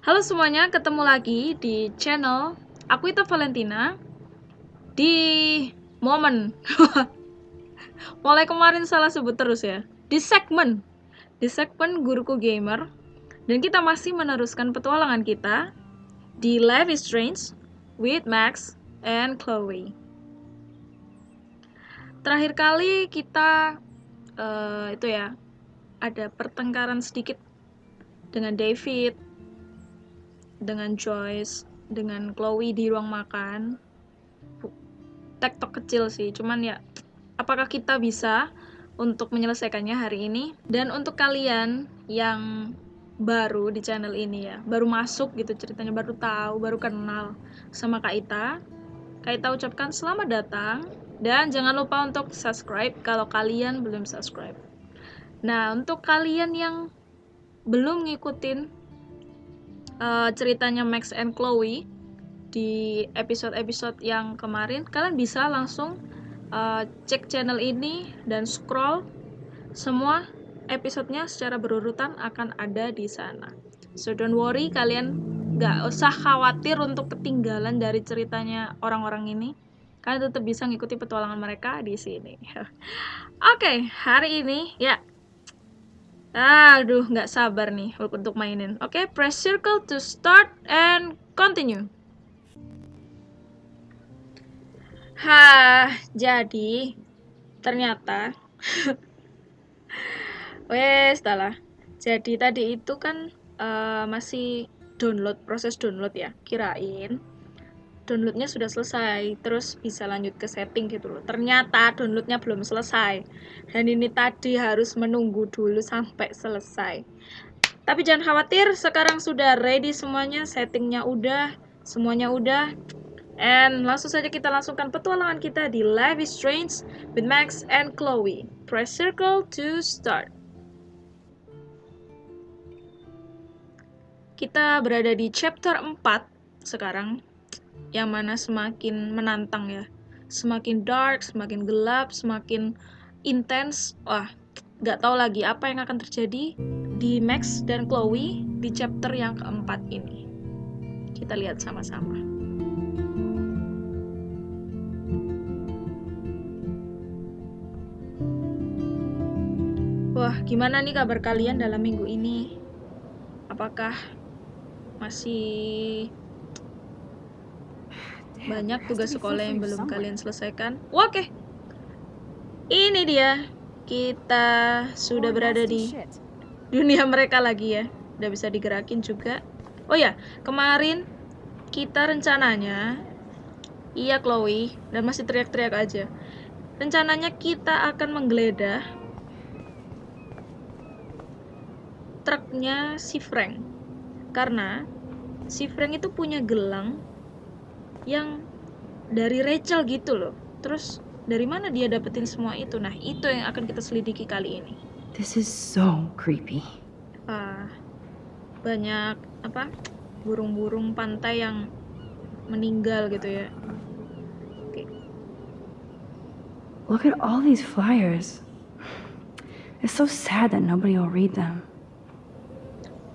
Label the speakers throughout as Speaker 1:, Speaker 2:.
Speaker 1: Halo semuanya, ketemu lagi di channel Aku Ita Valentina Di momen. Mulai kemarin salah sebut terus ya. Di segmen. Di segmen Guruku Gamer. Dan kita masih meneruskan petualangan kita Di Life is Strange With Max and Chloe. Terakhir kali kita uh, Itu ya Ada pertengkaran sedikit Dengan David dengan Joyce dengan Chloe di ruang makan. Tektok kecil sih cuman ya apakah kita bisa untuk menyelesaikannya hari ini? Dan untuk kalian yang baru di channel ini ya baru masuk gitu ceritanya baru tahu baru kenal sama Kak Ita Kak Ita ucapkan selamat datang. Dan jangan lupa untuk subscribe kalau kalian belum subscribe. Nah untuk kalian yang belum ngikutin uh, ceritanya Max and Chloe di episode-episode yang kemarin, kalian bisa langsung uh, cek channel ini dan scroll semua episodenya secara berurutan akan ada di sana. So don't worry, kalian nggak usah khawatir untuk ketinggalan dari ceritanya orang-orang ini. Kalian tetap bisa ngikuti petualangan mereka di sini. Oke, okay, hari ini ya Aduh, nggak sabar nih untuk mainin. Oke, okay, press circle to start and continue. Hah, jadi ternyata wes lah. Jadi tadi itu kan uh, masih download proses download ya. Kirain downloadnya sudah selesai terus bisa lanjut ke setting gitu loh. Ternyata downloadnya belum selesai. Dan ini tadi harus menunggu dulu sampai selesai. Tapi jangan khawatir sekarang sudah ready semuanya settingnya udah semuanya udah. And langsung saja kita langsungkan petualangan kita di Life is Strange with Max and Chloe. Press circle to start. Kita berada di chapter 4 sekarang yang mana semakin menantang ya. Semakin dark semakin gelap semakin intens wah nggak tahu lagi apa yang akan terjadi di Max dan Chloe di chapter yang keempat ini. Kita lihat sama-sama. Wah, gimana nih kabar kalian dalam minggu ini? Apakah masih banyak tugas sekolah yang belum kalian selesaikan. Oke. Ini dia. Kita sudah berada di dunia mereka lagi ya. Udah bisa digerakin juga. Oh ya, kemarin kita rencananya Iya Chloe dan masih teriak-teriak aja. Rencananya kita akan menggeledah truknya si Frank. Karena si Frank itu punya gelang yang dari Rachel gitu loh. Terus dari mana dia dapetin semua itu? Nah itu yang akan kita selidiki kali ini.
Speaker 2: This is so creepy.
Speaker 1: Ah banyak apa burung-burung pantai yang meninggal gitu ya.
Speaker 2: Okay. look at all these flyers. It's so sad that nobody will read them.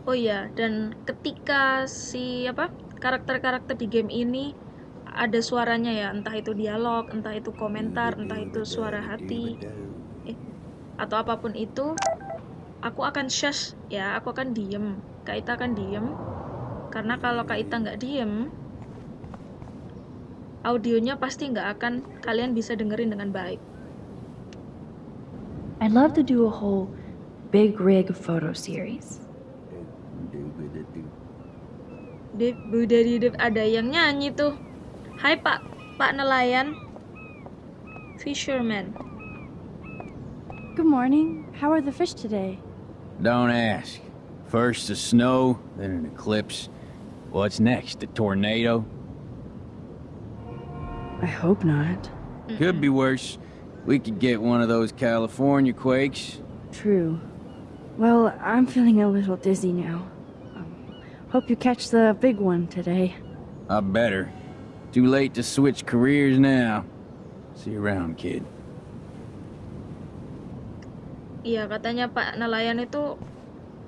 Speaker 1: Oh iya dan ketika si apa karakter-karakter di game ini ada suaranya ya entah itu dialog entah itu komentar entah itu suara hati. Eh, atau apa pun itu aku akan shush ya aku akan diem. Kak Ita akan diem. Karena kalau Kak Ita nggak diem audionya pasti nggak akan kalian bisa dengerin dengan baik.
Speaker 2: I'd love to do a whole big rig photo series.
Speaker 1: Dip, ada yang nyanyi tuh Hai Pak, Pak nelayan. Fisherman.
Speaker 2: Good morning. How are the fish today?
Speaker 3: Don't ask. First the snow, then an eclipse. What's next, a tornado?
Speaker 2: I hope not.
Speaker 3: Could be worse. We could get one of those California quakes.
Speaker 2: True. Well, I'm feeling a little dizzy now. Um, hope you catch the big one today.
Speaker 3: I better. Too late to switch careers now. See you around, kid.
Speaker 1: Iya, katanya Pak nelayan itu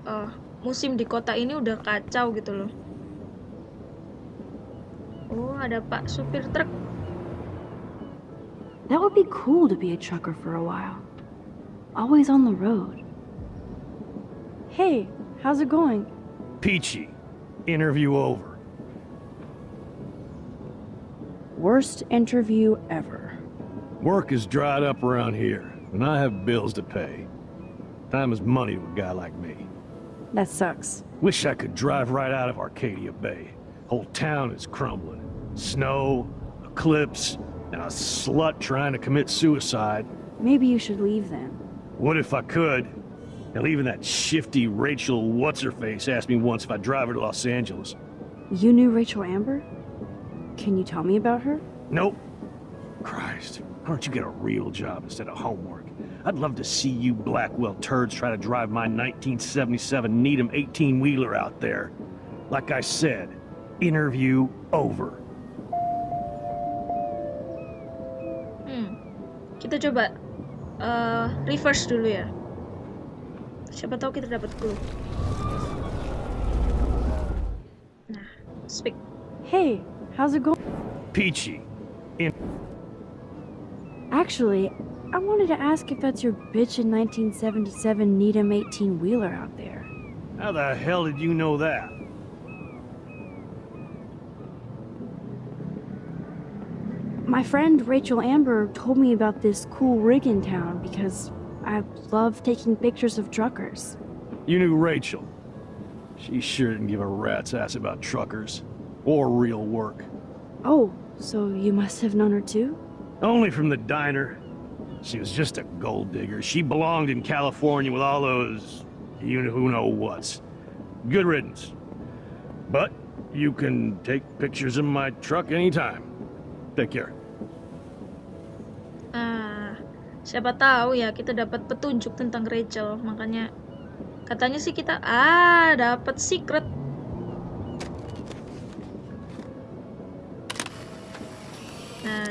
Speaker 1: uh, musim di kota ini udah kacau gitu loh. Oh, ada Pak supir truk.
Speaker 2: That would be cool to be a trucker for a while. Always on the road. Hey, how's it going?
Speaker 4: Peachy. Interview over.
Speaker 2: Worst interview ever.
Speaker 4: Work is dried up around here, and I have bills to pay. Time is money to a guy like me.
Speaker 2: That sucks.
Speaker 4: Wish I could drive right out of Arcadia Bay. Whole town is crumbling. Snow, eclipse, and a slut trying to commit suicide.
Speaker 2: Maybe you should leave then.
Speaker 4: What if I could? Hell, even that shifty Rachel What's-Her-Face asked me once if I'd drive her to Los Angeles.
Speaker 2: You knew Rachel Amber? Can you tell me about her?
Speaker 4: Nope. Christ, why don't you get a real job instead of homework? I'd love to see you Blackwell turds try to drive my 1977 Needham 18-wheeler out there. Like I said, interview over.
Speaker 1: Hmm. Kita coba uh, reverse dulu ya. Siapa tahu kita dapat clue. Nah, speak.
Speaker 2: Hey, how's it going?
Speaker 4: Peachy.
Speaker 2: Actually, I wanted to ask if that's your bitch in 1977 Needham 18 wheeler out there.
Speaker 4: How the hell did you know that?
Speaker 2: My friend Rachel Amber told me about this cool rig in town because I love taking pictures of truckers.
Speaker 4: You knew Rachel. She sure didn't give a rat's ass about truckers. Or real work.
Speaker 2: Oh, so you must have known her too?
Speaker 4: Only from the diner. She was just a gold digger. She belonged in California with all those... you know who know whats. Good riddance. But you can take pictures of my truck anytime. Take care.
Speaker 1: Ah, siapa tahu ya kita dapat petunjuk tentang Rachel. Makanya katanya sih kita ah dapat secret.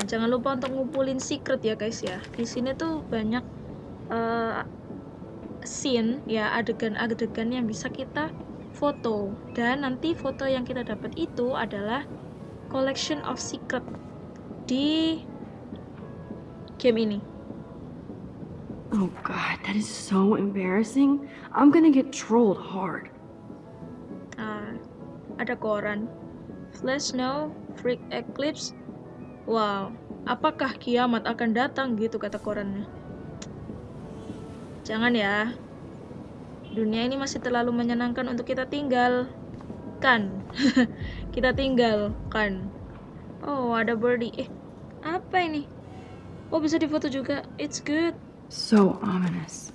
Speaker 1: Jangan lupa untuk ngumpulin secret ya guys ya. Di sini tuh banyak uh, scene ya adegan-adegan yang bisa kita foto dan nanti foto yang kita dapat itu adalah collection of secret di game ini.
Speaker 2: Oh god, that is so embarrassing. I'm gonna get trolled hard.
Speaker 1: Ah, ada koran. Flash snow, freak eclipse. Wow, apakah kiamat akan datang gitu kata korannya. Jangan ya. Dunia ini masih terlalu menyenangkan untuk kita tinggal. Kan? kita tinggal, kan? Oh, ada birdie. Eh, apa ini? Oh, bisa difoto juga. It's good.
Speaker 2: So ominous.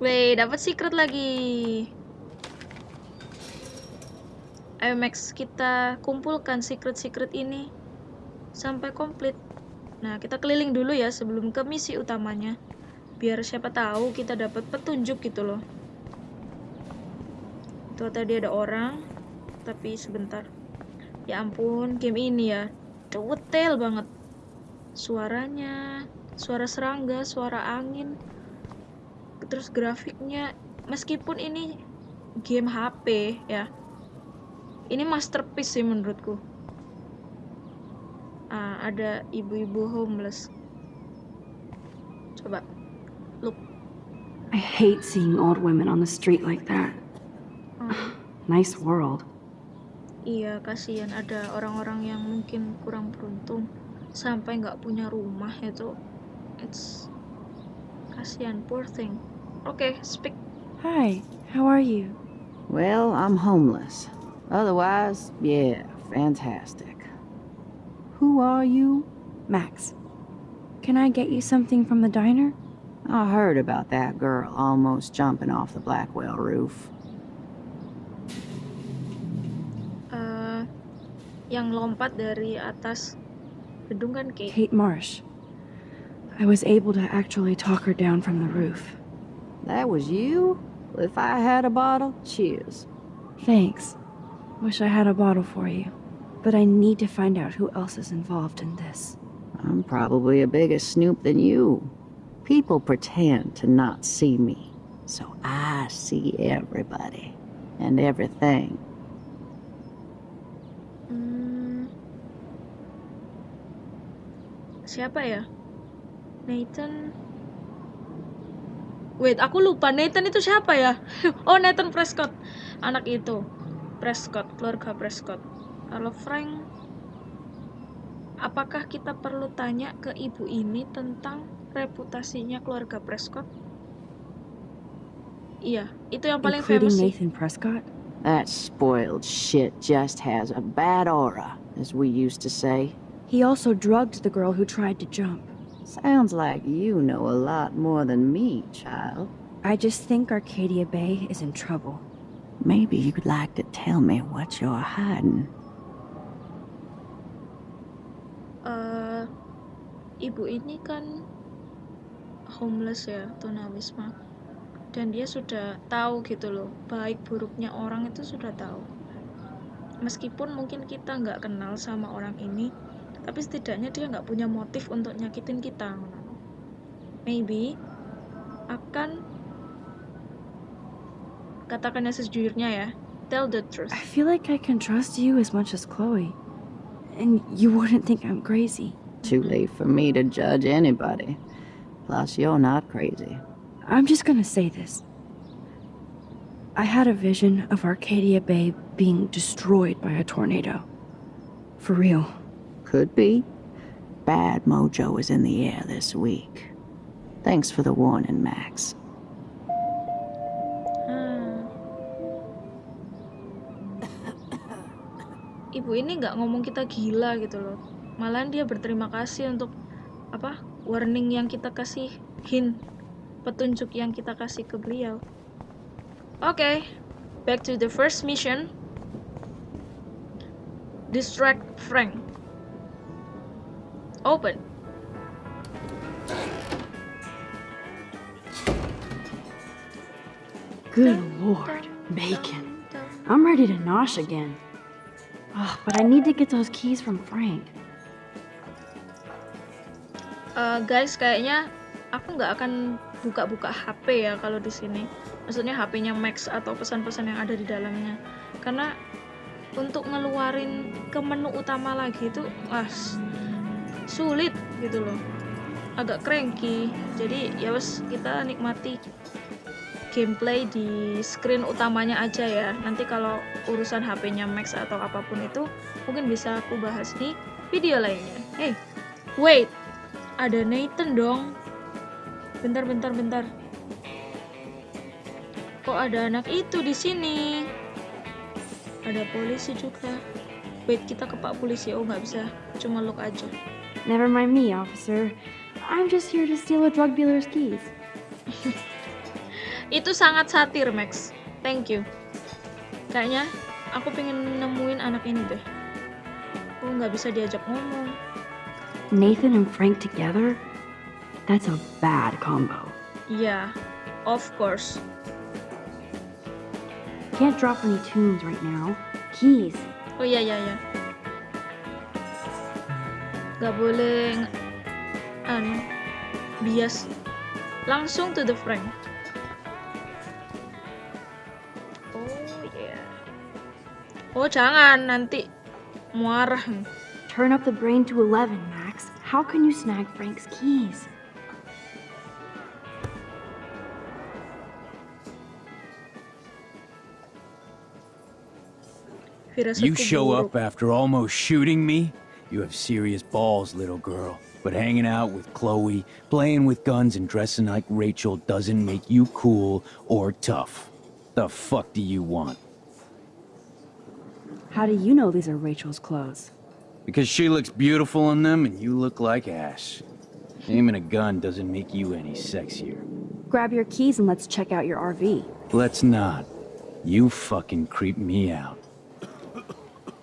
Speaker 1: Weh, dapat secret lagi. Ayo kita kumpulkan secret-secret ini sampai komplit. Nah, kita keliling dulu ya sebelum ke misi utamanya. Biar siapa tahu kita dapat petunjuk gitu loh. Tuh tadi ada orang, tapi sebentar. Ya ampun, game ini ya detail banget. Suaranya, suara serangga, suara angin, terus grafiknya. Meskipun ini game HP ya, ini masterpiece sih menurutku. Ah, ada ibu-ibu homeless. Coba, look.
Speaker 2: I hate seeing old women on the street like that.
Speaker 1: Ah.
Speaker 2: Nice world.
Speaker 1: Iya, kasihan ada orang-orang yang mungkin kurang beruntung sampai nggak punya rumah itu. It's kasihan, poor thing. Oke, speak.
Speaker 2: Hi, how are you?
Speaker 5: Well, I'm homeless. Otherwise, yeah, fantastic. Who are you?
Speaker 2: Max. Can I get you something from the diner?
Speaker 5: I heard about that girl almost jumping off the Blackwell roof.
Speaker 1: Eh, yang lompat dari atas gedung kan Kate.
Speaker 2: Kate Marsh. I was able to actually talk her down from the roof.
Speaker 5: That was you? If I had a bottle, cheers.
Speaker 2: Thanks. Wish I had a bottle for you. But I need to find out who else is involved in this.
Speaker 5: I'm probably a bigger snoop than you. People pretend to not see me, so I see everybody and everything. Hmm.
Speaker 1: Siapa ya? Nathan? Wait, aku lupa. Nathan itu siapa ya? oh, Nathan Prescott. Anak itu. Prescott keluarga Prescott kalau Frank apakah kita perlu tanya ke ibu ini tentang reputasinya keluarga Prescott iya itu yang paling
Speaker 2: Including
Speaker 1: famous sih.
Speaker 2: Nathan Prescott?
Speaker 5: That spoiled shit just has a bad aura, as we used to say.
Speaker 2: He also drugged the girl who tried to jump.
Speaker 5: Sounds like you know a lot more than me, child.
Speaker 2: I just think Arcadia Bay is in trouble.
Speaker 5: Maybe you'd like to tell me what you're hiding.
Speaker 1: eh ibu ini kan homeless ya tunawisma. Dan dia sudah tahu gitu loh baik buruknya orang itu sudah tahu. Meskipun mungkin kita nggak kenal sama orang ini tapi setidaknya dia nggak punya motif untuk nyakitin kita. Maybe akan katakannya sejujurnya ya tell the truth
Speaker 2: I feel like I can trust you as much as Chloe. And you wouldn't think I'm crazy.
Speaker 5: Too late for me to judge anybody. Plus, you're not crazy.
Speaker 2: I'm just gonna say this. I had a vision of Arcadia Bay being destroyed by a tornado. For real.
Speaker 5: Could be. Bad mojo is in the air this week. Thanks for the warning, Max.
Speaker 1: Ibu ini nggak ngomong kita gila gitu loh. Malahan dia berterima kasih untuk apa warning yang kita kasih hint petunjuk yang kita kasih ke beliau. Oke, back to the first mission. Distract Frank. Open.
Speaker 2: Good lord. Bacon. I'm ready to nosh again. Ugh, but I need to get those keys from Frank.
Speaker 1: Eh, guys, kayaknya aku nggak akan buka-buka HP ya kalau di sini. Maksudnya HP-nya Max atau pesan-pesan yang ada di dalamnya. Karena untuk ngeluarin ke menu utama lagi itu wah sulit gitu loh. Agak cranky. Jadi ya wes kita nikmati gameplay di screen utamanya aja ya. Nanti kalau urusan HP-nya Max atau apa pun itu mungkin bisa aku bahas di video lainnya. Hey, wait ada Nathan dong. Bentar, bentar, bentar. Kok ada anak itu di sini? Ada polisi juga. Wait, kita ke Pak Polisi. Oh, nggak bisa. Cuma look aja.
Speaker 2: Never mind me, officer. I'm just here to steal a drug dealer's keys.
Speaker 1: Itu sangat satir, Max. Thank you. Kayaknya aku pengen nemuin anak ini deh. Oh, nggak bisa diajak ngomong.
Speaker 2: Nathan and Frank together? That's a bad combo.
Speaker 1: Iya, of course.
Speaker 2: Can't drop any tunes right now. Keys.
Speaker 1: Oh iya iya iya. Gak boleh anu bias. Langsung to the Frank. Oh jangan nanti muarah.
Speaker 2: Turn up the brain to 11, Max. How can you snag Frank's keys?
Speaker 3: You show up after almost shooting me? You have serious balls, little girl. But hanging out with Chloe, playing with guns, and dressing like Rachel doesn't make you cool or tough. The fuck do you want?
Speaker 2: How do you know these are Rachel's clothes?
Speaker 3: Because she looks beautiful in them and you look like ass. Aiming a gun doesn't make you any sexier.
Speaker 2: Grab your keys and let's check out your RV.
Speaker 3: Let's not. You fucking creep me out.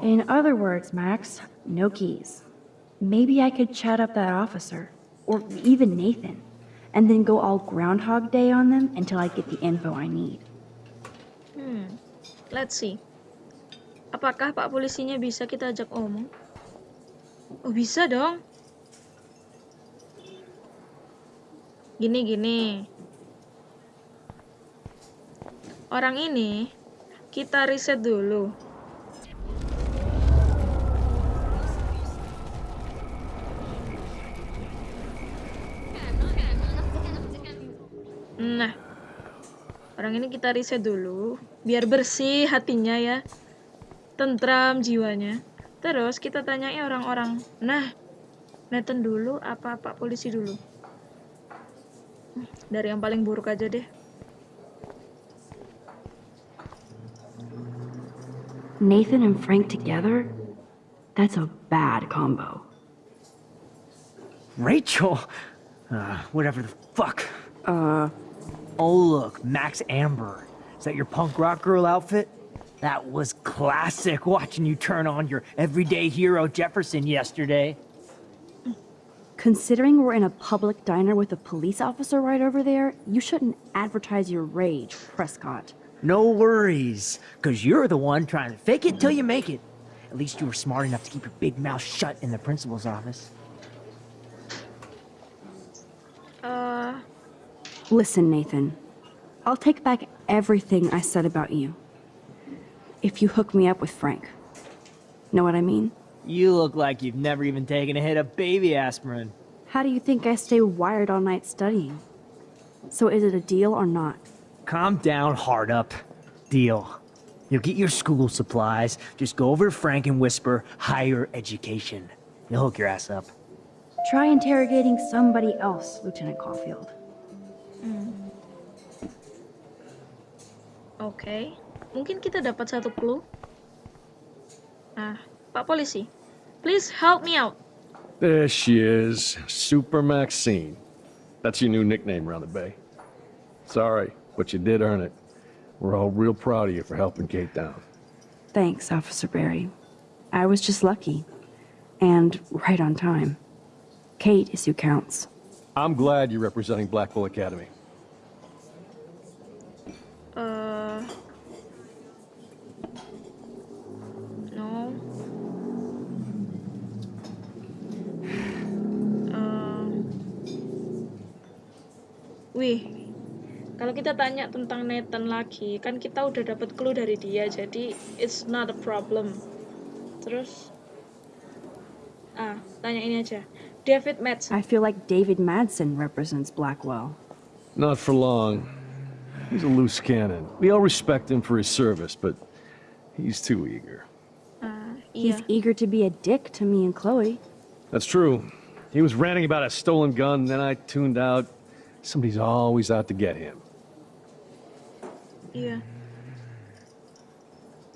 Speaker 2: In other words, Max, no keys. Maybe I could chat up that officer, or even Nathan, and then go all Groundhog Day on them until I get the info I need.
Speaker 1: Hmm. Let's see. Apakah Pak polisinya bisa kita ajak omong? Oh, bisa dong. Gini gini. Orang ini kita riset dulu. Nah, orang ini kita riset dulu biar bersih hatinya ya tentram jiwanya. Terus kita tanyai orang-orang. Nah, Nathan dulu apa Pak Polisi dulu? Dari yang paling buruk aja deh.
Speaker 2: Nathan and Frank together? That's a bad combo.
Speaker 6: Rachel? Uh, whatever the fuck.
Speaker 2: Uh,
Speaker 6: Oh, look, Max Amber. Is that your punk rock girl outfit? That was classic watching you turn on your everyday hero Jefferson yesterday.
Speaker 2: considering we're in a public diner with a police officer right over there, you shouldn't advertise your rage, Prescott.
Speaker 6: No worries, because you're the one trying to fake it till you make it. At least you were smart enough to keep your big mouth shut in the principal's office.
Speaker 1: Uh...
Speaker 2: Listen, Nathan. I'll take back everything I said about you. If you hook me up with Frank. Know what I mean?
Speaker 6: You look like you've never even taken a hit of baby aspirin.
Speaker 2: How do you think I stay wired all night studying? So is it a deal or not?
Speaker 6: Calm down, hard up. Deal. You'll get your school supplies. Just go over to Frank and whisper higher education. He'll hook your ass up.
Speaker 2: Try interrogating somebody else, Lieutenant Caulfield. Mm.
Speaker 1: Oke, mungkin kita dapat satu clue. Nah, Pak Polisi, please help me out.
Speaker 7: There she is, Super Maxine. That's your new nickname around the bay. Sorry, but you did earn it. We're all real proud of you for helping Kate down.
Speaker 2: Thanks, Officer Berry. I was just lucky. And right on time. Kate is who counts.
Speaker 7: I'm glad you're representing Blackwell Academy.
Speaker 1: Eh, no. Eh, wih, kalau kita tanya tentang Nathan lagi, kan kita udah dapat clue dari dia, jadi it's not a problem. Terus, ah, tanya ini aja. David Madsen.
Speaker 2: I feel like David Madsen represents Blackwell.
Speaker 7: Not for long. He's a loose cannon. We all respect him for his service, but he's too eager.
Speaker 1: Ah,
Speaker 2: He's
Speaker 1: iya.
Speaker 2: eager to be a dick to me and Chloe.
Speaker 7: That's true. He was ranting about a stolen gun, then I tuned out. Somebody's always out to get him.
Speaker 1: Iya.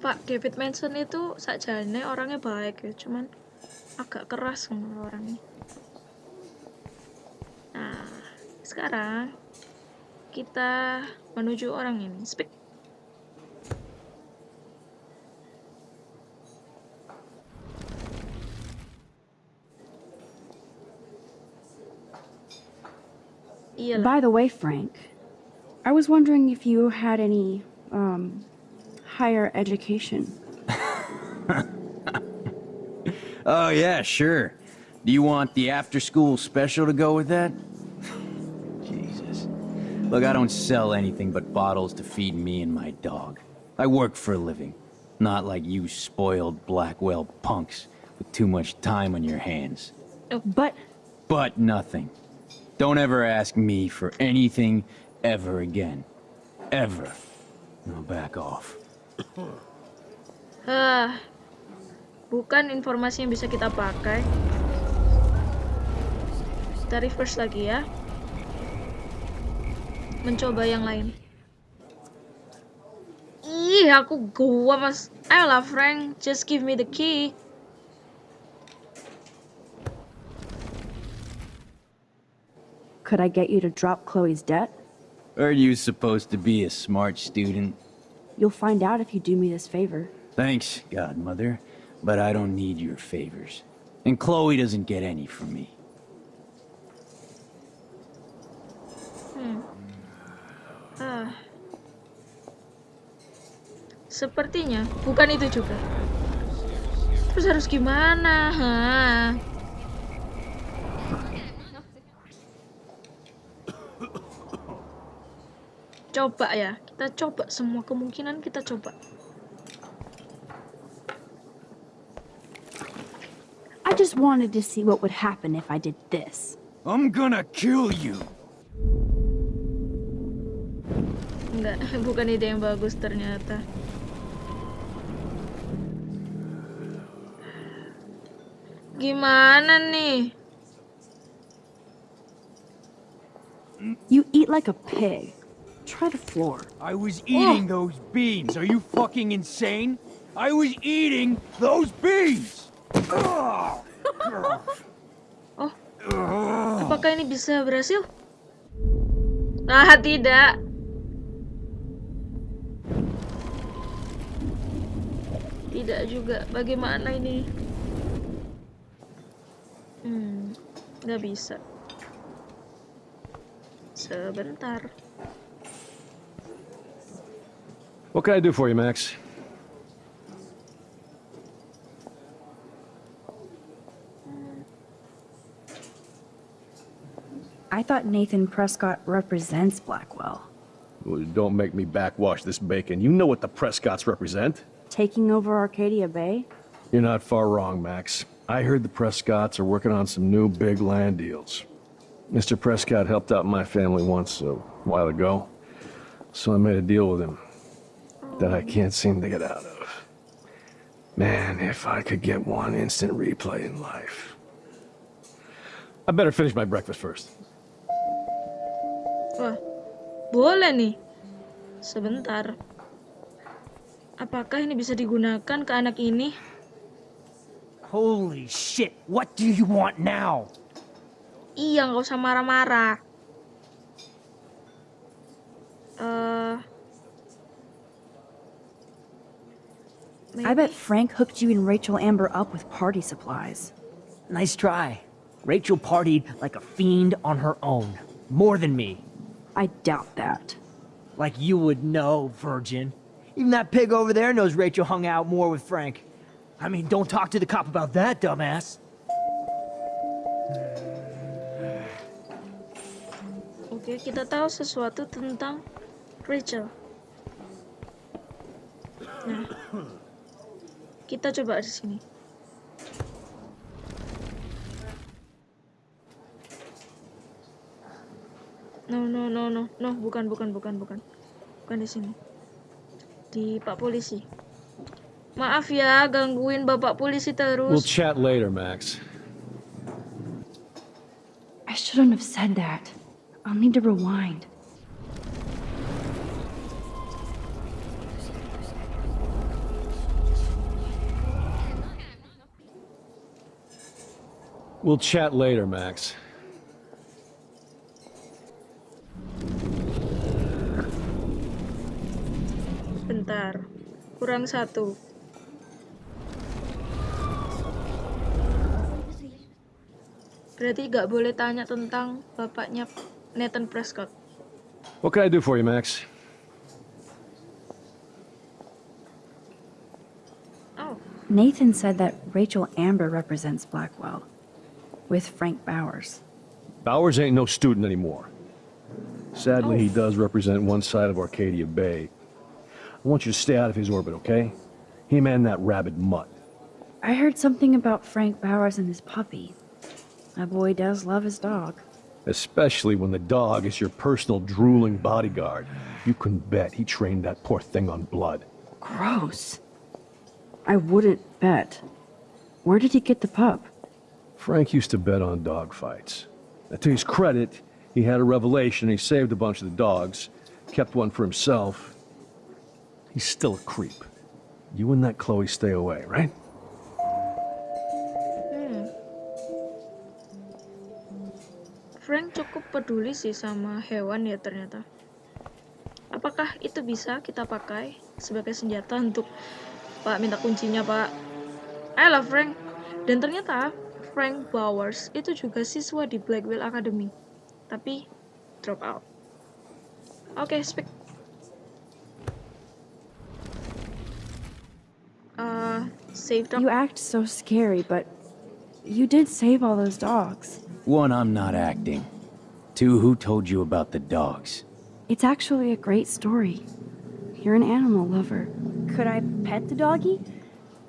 Speaker 1: Pak David Manson itu sakjane orangnya baik ya, cuman agak keras orangnya. Nah, sekarang kita menuju orang ini. Speak.
Speaker 2: By the way, Frank, I was wondering if you had any, um, higher education.
Speaker 3: Oh, yeah, sure. Do you want the after-school special to go with that? Jesus. Look, I don't sell anything but bottles to feed me and my dog. I work for a living. Not like you spoiled Blackwell punks with too much time on your hands.
Speaker 2: But
Speaker 3: But nothing. Don't ever ask me for anything ever again. Ever. Now back off.
Speaker 1: Ah, bukan informasi yang bisa kita pakai. Kita reverse lagi ya. Mencoba yang lain. Ih, aku gua mas. Ayolah Frank, just give me the key.
Speaker 2: could I get you to drop Chloe's debt?
Speaker 3: Are you supposed to be a smart student?
Speaker 2: You'll find out if you do me this favor.
Speaker 3: Thanks, Godmother, but I don't need your favors. And Chloe doesn't get any from me. Hmm.
Speaker 1: Ah. Sepertinya bukan itu juga. Terus harus gimana? Hah? Coba ya, kita coba semua kemungkinan kita coba.
Speaker 2: I just wanted to see what would happen if I did this.
Speaker 3: I'm gonna kill you.
Speaker 1: Enggak, bukan ide yang bagus ternyata. Gimana nih?
Speaker 2: You eat like a pig. Try the floor.
Speaker 3: I was eating those beans. Are you fucking insane? I was eating those beans! Ugh.
Speaker 1: Apakah ini bisa berhasil? Ah, tidak. Tidak juga. Bagaimana ini? Hmm, nggak bisa. Sebentar.
Speaker 4: What can I do for you, Max?
Speaker 2: I thought Nathan Prescott represents Blackwell.
Speaker 4: Well, don't make me backwash this bacon. You know what the Prescotts represent.
Speaker 2: Taking over Arcadia Bay?
Speaker 4: You're not far wrong, Max. I heard the Prescotts are working on some new big land deals. Mr. Prescott helped out my family once a while ago, so I made a deal with him that I can't seem to get out of. Man, if I could get one instant replay in life. I better finish my breakfast first.
Speaker 1: Wah, boleh nih. Sebentar. Apakah ini bisa digunakan ke anak ini?
Speaker 6: Holy shit, what do you want now?
Speaker 1: Iya, nggak usah marah-marah. Eh,
Speaker 2: I bet Frank hooked you and Rachel Amber up with party supplies.
Speaker 6: Nice try. Rachel partied like a fiend on her own. More than me.
Speaker 2: I doubt that.
Speaker 6: Like you would know, virgin. Even that pig over there knows Rachel hung out more with Frank. I mean, don't talk to the cop about that, dumbass.
Speaker 1: Oke, kita tahu sesuatu tentang Rachel. Nah, kita coba di sini. No, no, no, no, no, bukan, bukan, bukan, bukan, bukan di sini. Di Pak Polisi. Maaf ya, gangguin Bapak Polisi terus.
Speaker 4: We'll chat later, Max.
Speaker 2: I shouldn't have said that. I'll need to rewind.
Speaker 4: We'll chat later, Max.
Speaker 1: Bentar, kurang satu. Berarti gak boleh tanya tentang bapaknya Nathan Prescott.
Speaker 4: What can I do for you, Max?
Speaker 1: Oh,
Speaker 2: Nathan said that Rachel Amber represents Blackwell. With Frank Bowers.
Speaker 4: Bowers ain't no student anymore. Sadly, he oh. does represent one side of Arcadia Bay. I want you to stay out of his orbit, okay? Him and that rabid mutt.
Speaker 2: I heard something about Frank Bowers and his puppy. My boy does love his dog.
Speaker 4: Especially when the dog is your personal drooling bodyguard. You can bet he trained that poor thing on blood.
Speaker 2: Gross. I wouldn't bet. Where did he get the pup?
Speaker 4: Frank used to bet on dog fights. To his credit, he had a revelation. He saved a bunch of the dogs, kept one for himself. He's still a creep. You and that Chloe stay away, right?
Speaker 1: Frank cukup peduli sih sama hewan ya ternyata. Apakah itu bisa kita pakai sebagai senjata untuk Pak minta kuncinya Pak? Ayolah Frank. Dan ternyata Frank Bowers itu juga siswa di Blackwell Academy. Tapi drop out. Oke, speak. Uh, save dog.
Speaker 2: You act so scary, but you did save all those dogs.
Speaker 3: One, I'm not acting. Two, who told you about the dogs?
Speaker 2: It's actually a great story. You're an animal lover. Could I pet the doggy?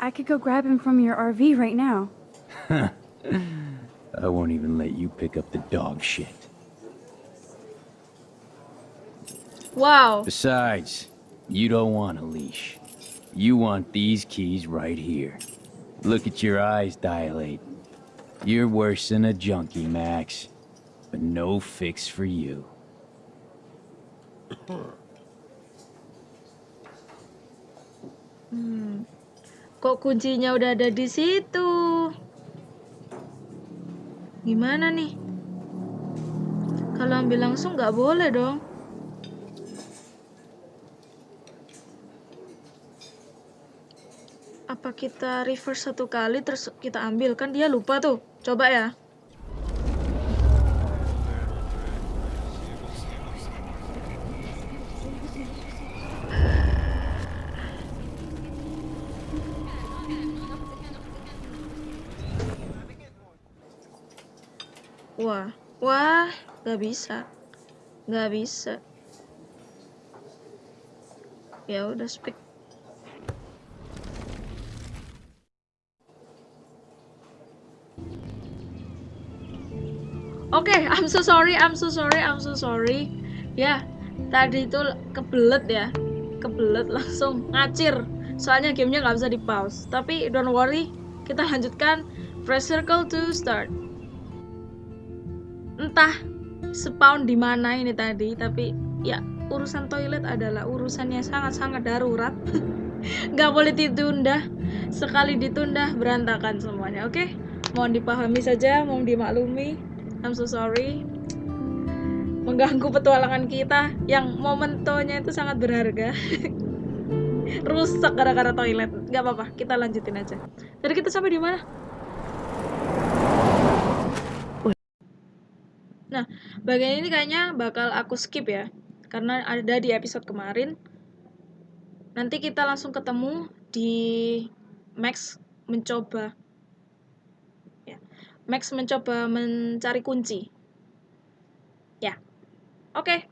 Speaker 2: I could go grab him from your RV right now.
Speaker 3: I won't even let you pick up the dog shit.
Speaker 1: Wow.
Speaker 3: Besides, you don't want a leash. You want these keys right here. Look at your eyes dilate. You're worse than a junkie, Max. But no fix for you. Hmm.
Speaker 1: Kok kuncinya udah ada di situ? Gimana nih? Kalau ambil langsung nggak boleh dong. Apa kita reverse satu kali terus kita ambil? Kan dia lupa tuh. Coba ya. Wah, wah, nggak bisa, nggak bisa. Ya udah speak. Oke, I'm so sorry, I'm so sorry, I'm so sorry. Ya, tadi itu kebelet ya, kebelet langsung ngacir. Soalnya gamenya nggak bisa di pause. Tapi don't worry, kita lanjutkan. Press circle to start entah spawn di mana ini tadi tapi ya urusan toilet adalah urusan yang sangat-sangat darurat. Nggak boleh ditunda. Sekali ditunda berantakan semuanya oke? Mohon dipahami saja mohon dimaklumi. I'm so sorry. Mengganggu petualangan kita yang momentonya itu sangat berharga. Rusak gara-gara toilet. Nggak apa-apa kita lanjutin aja. Tadi kita sampai di mana Nah, bagian ini kayaknya bakal aku skip ya. Karena ada di episode kemarin. Nanti kita langsung ketemu di Max mencoba ya. Max mencoba mencari kunci. Ya. Oke.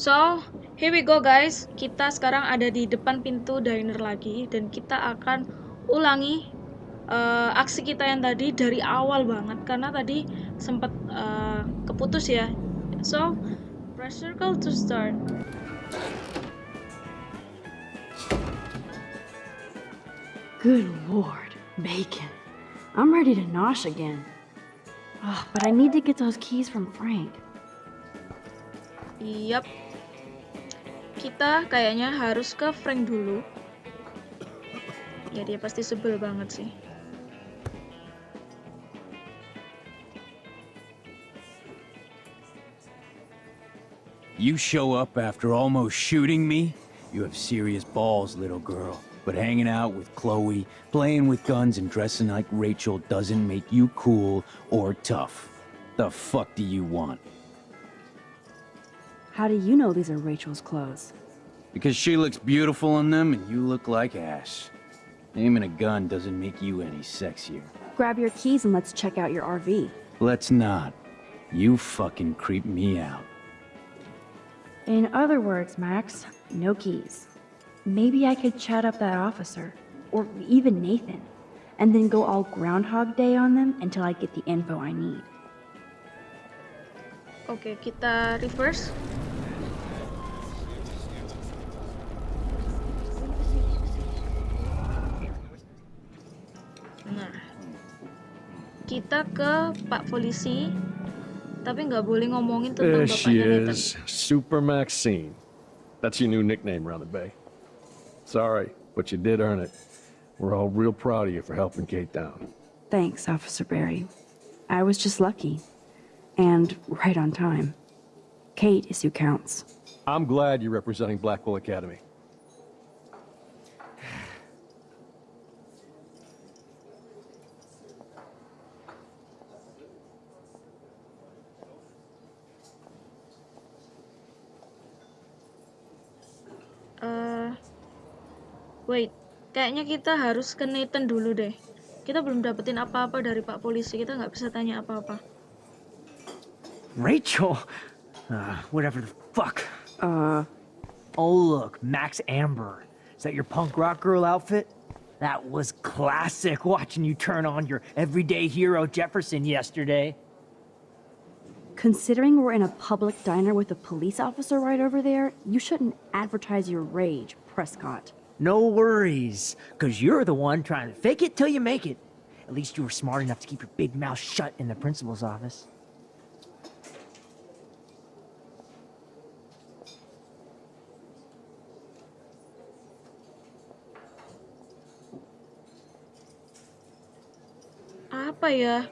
Speaker 1: So, here we go guys. Kita sekarang ada di depan pintu diner lagi dan kita akan ulangi uh, aksi kita yang tadi dari awal banget karena tadi sempat uh, keputus ya so press circle to start
Speaker 2: Good lord, bacon. I'm ready to nosh again. Oh, but I need to get those keys from Frank.
Speaker 1: Yap. Kita kayaknya harus ke Frank dulu. Ya dia pasti sebel banget sih.
Speaker 3: You show up after almost shooting me? You have serious balls, little girl. But hanging out with Chloe, playing with guns and dressing like Rachel doesn't make you cool or tough. The fuck do you want?
Speaker 2: How do you know these are Rachel's clothes?
Speaker 3: Because she looks beautiful in them and you look like ass. Aiming a gun doesn't make you any sexier.
Speaker 2: Grab your keys and let's check out your RV.
Speaker 3: Let's not. You fucking creep me out.
Speaker 2: In other words, Max, no keys. Maybe I could chat up that officer, or even Nathan, and then go all Groundhog Day on them until I get the info I need.
Speaker 1: Oke, kita reverse. Nah, kita ke Pak Polisi, tapi nggak boleh ngomongin tentang
Speaker 4: There she
Speaker 1: bapaknya Nathan.
Speaker 4: is, Super Maxine. That's your new nickname around the bay. Sorry, but you did earn it. We're all real proud of you for helping Kate down.
Speaker 2: Thanks, Officer Berry. I was just lucky. And right on time. Kate is who counts.
Speaker 4: I'm glad you're representing Blackwell Academy.
Speaker 1: Wait, kayaknya kita harus ke Nathan dulu deh. Kita belum dapetin apa-apa dari Pak Polisi, kita nggak bisa tanya apa-apa.
Speaker 6: Rachel? Uh, whatever the fuck.
Speaker 2: Uh,
Speaker 6: Oh, look, Max Amber. Is that your punk rock girl outfit? That was classic watching you turn on your everyday hero Jefferson yesterday.
Speaker 2: Considering we're in a public diner with a police officer right over there, you shouldn't advertise your rage, Prescott.
Speaker 6: No worries, because you're the one trying to fake it till you make it. At least you were smart enough to keep your big mouth shut in the principal's office.
Speaker 1: Apa ya?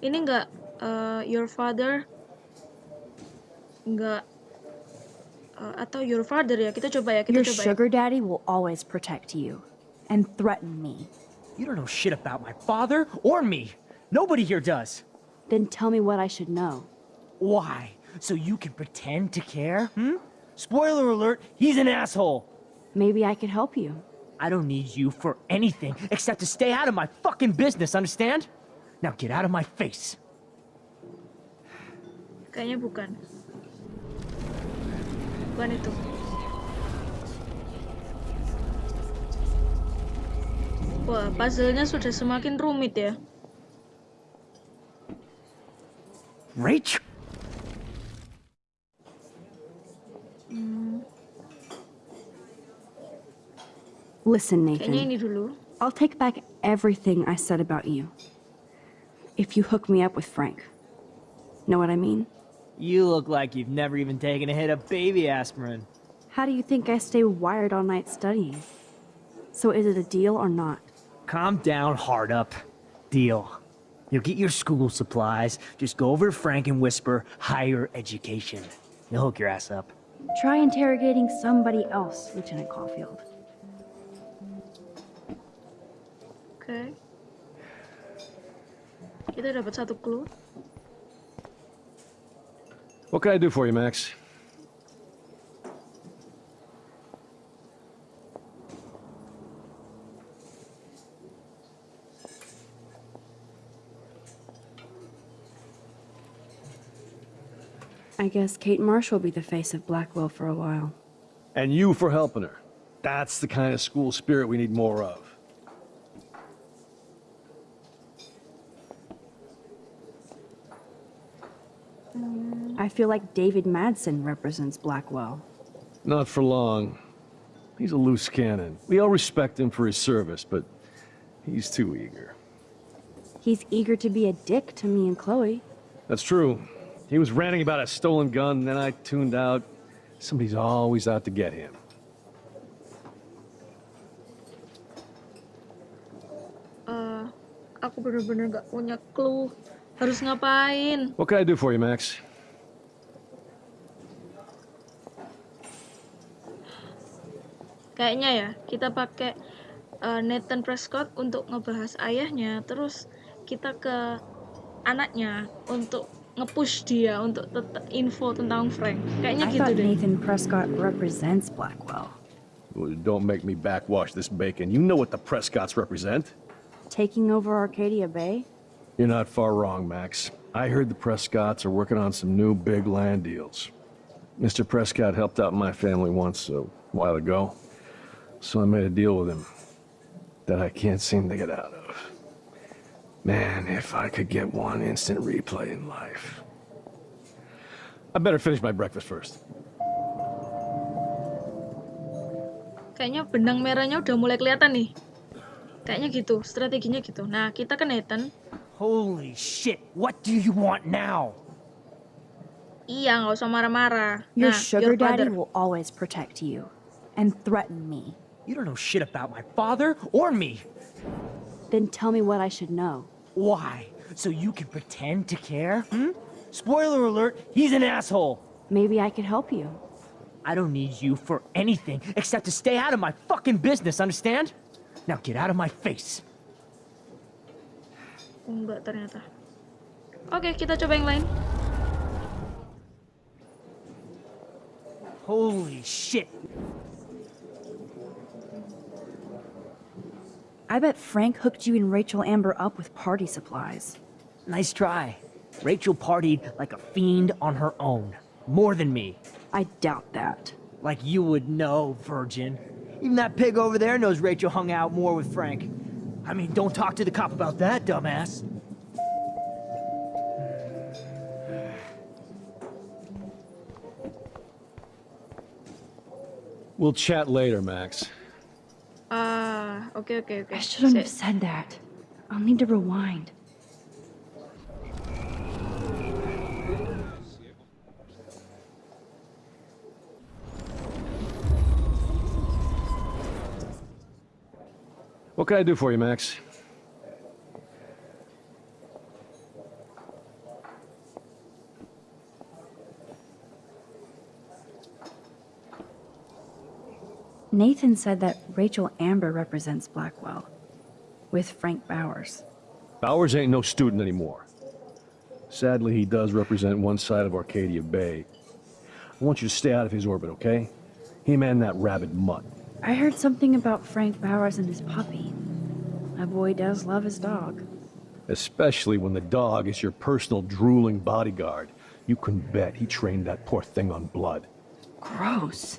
Speaker 1: Ini nggak uh, your father? Nggak atau your father ya? Kita coba ya, kita
Speaker 2: Your
Speaker 1: coba ya.
Speaker 2: sugar daddy will always protect you and threaten me.
Speaker 6: You don't know shit about my father or me. Nobody here does.
Speaker 2: Then tell me what I should know.
Speaker 6: Why? So you can pretend to care? Hmm? Spoiler alert, he's an asshole.
Speaker 2: Maybe I could help you.
Speaker 6: I don't need you for anything except to stay out of my fucking business, understand? Now get out of my face.
Speaker 1: Kayaknya bukan. Bukan itu. Wah, puzzle-nya sudah semakin rumit ya.
Speaker 6: Rach?
Speaker 2: Hmm.
Speaker 1: Listen,
Speaker 2: Nathan.
Speaker 1: ini dulu.
Speaker 2: I'll take back everything I said about you. If you hook me up with Frank. Know what I mean?
Speaker 6: You look like you've never even taken a hit of baby aspirin.
Speaker 2: How do you think I stay wired all night studying? So is it a deal or not?
Speaker 6: Calm down, hard up. Deal. You'll get your school supplies. Just go over to Frank and whisper higher education. He'll hook your ass up.
Speaker 2: Try interrogating somebody else, Lieutenant Caulfield.
Speaker 1: Okay. Kita dapat satu clue.
Speaker 4: What can I do for you, Max?
Speaker 2: I guess Kate Marsh will be the face of Blackwell for a while.
Speaker 4: And you for helping her. That's the kind of school spirit we need more of.
Speaker 2: Feel like David Madsen represents Blackwell.
Speaker 4: Not for long. He's a loose cannon. We all respect him for his service, but he's too eager.
Speaker 2: He's eager to be a dick to me and Chloe.
Speaker 4: That's true. He was ranting about a stolen gun, and then I tuned out. Somebody's always out to get him.
Speaker 1: Eh, aku bener-bener gak punya clue. Harus ngapain?
Speaker 4: What can I do for you, Max?
Speaker 1: Kayaknya ya, kita pakai eh, Nathan Prescott untuk ngebahas ayahnya, terus kita ke anaknya untuk nge-push dia untuk tetap info tentang Frank. Kayaknya
Speaker 2: I
Speaker 1: gitu
Speaker 2: thought
Speaker 1: deh.
Speaker 2: Nathan Prescott represents Blackwell.
Speaker 4: Well, Don't make me backwash this bacon. You know what the Prescotts represent.
Speaker 2: Taking over Arcadia Bay?
Speaker 4: You're not far wrong, Max. I heard the Prescotts are working on some new big land deals. Mr. Prescott helped out my family once a while ago, so I made a deal with him that I can't seem to get out of. Man, if I could get one instant replay in life. I better finish my breakfast first.
Speaker 1: Kayaknya benang merahnya udah mulai kelihatan nih. Kayaknya gitu, strateginya gitu. Nah, kita ke Nathan.
Speaker 6: Holy shit, what do you want now?
Speaker 1: Iya, nggak usah marah-marah.
Speaker 2: Your
Speaker 1: nah,
Speaker 2: sugar
Speaker 1: your
Speaker 2: daddy will always protect you and threaten me.
Speaker 6: You don't know shit about my father or me.
Speaker 2: Then tell me what I should know.
Speaker 6: Why? So you can pretend to care? Hmm? Spoiler alert, he's an asshole.
Speaker 2: Maybe I could help you.
Speaker 6: I don't need you for anything except to stay out of my fucking business, understand? Now get out of my face.
Speaker 1: Oh, enggak ternyata. Oke, kita coba yang lain.
Speaker 6: Holy shit.
Speaker 2: I bet Frank hooked you and Rachel Amber up with party supplies.
Speaker 6: Nice try. Rachel partied like a fiend on her own. More than me.
Speaker 2: I doubt that.
Speaker 6: Like you would know, virgin. Even that pig over there knows Rachel hung out more with Frank. I mean, don't talk to the cop about that, dumbass.
Speaker 4: We'll chat later, Max. Uh...
Speaker 1: Ah, oke oke oke.
Speaker 2: I shouldn't have said that. I'll need to rewind.
Speaker 4: What can I do for you, Max?
Speaker 2: Nathan said that Rachel Amber represents Blackwell, with Frank Bowers.
Speaker 4: Bowers ain't no student anymore. Sadly, he does represent one side of Arcadia Bay. I want you to stay out of his orbit, okay? Him and that rabid mutt.
Speaker 2: I heard something about Frank Bowers and his puppy. My boy does love his dog.
Speaker 4: Especially when the dog is your personal drooling bodyguard. You can bet he trained that poor thing on blood.
Speaker 2: Gross.